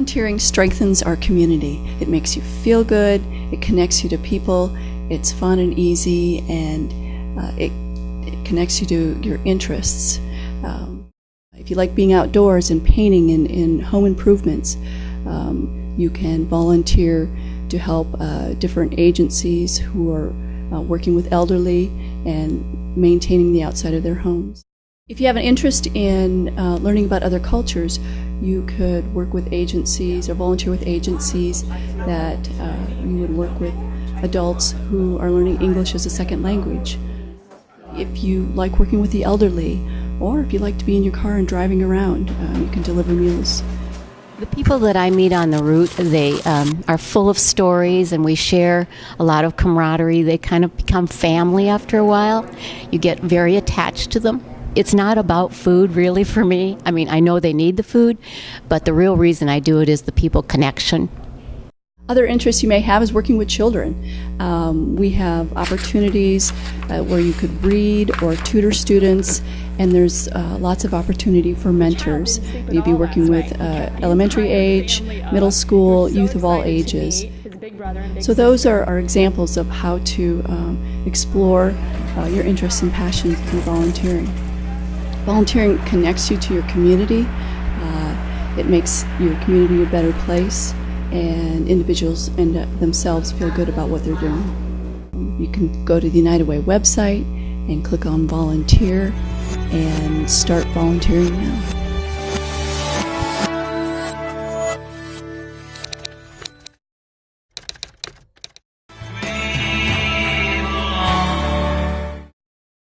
Volunteering strengthens our community. It makes you feel good, it connects you to people, it's fun and easy, and uh, it, it, connects you to your interests. Um, if you like being outdoors and painting and, and home improvements, um, you can volunteer to help uh, different agencies who are uh, working with elderly and maintaining the outside of their homes. If you have an interest in uh, learning about other cultures, you could work with agencies or volunteer with agencies that uh, you would work with adults who are learning English as a second language. If you like working with the elderly, or if you like to be in your car and driving around, uh, you can deliver meals. The people that I meet on the route, they um, are full of stories, and we share a lot of camaraderie. They kind of become family after a while. You get very attached to them. It's not about food, really, for me. I mean, I know they need the food, but the real reason I do it is the people connection. Other interests you may have is working with children. Um, we have opportunities uh, where you could read or tutor students, and there's uh, lots of opportunity for mentors. You'd be working with uh, elementary age, middle school, youth of all ages. So those are, are examples of how to um, explore uh, your interests and passions through volunteering. Volunteering connects you to your community. Uh, it makes your community a better place and individuals and themselves feel good about what they're doing. You can go to the United Way website and click on volunteer and start volunteering now.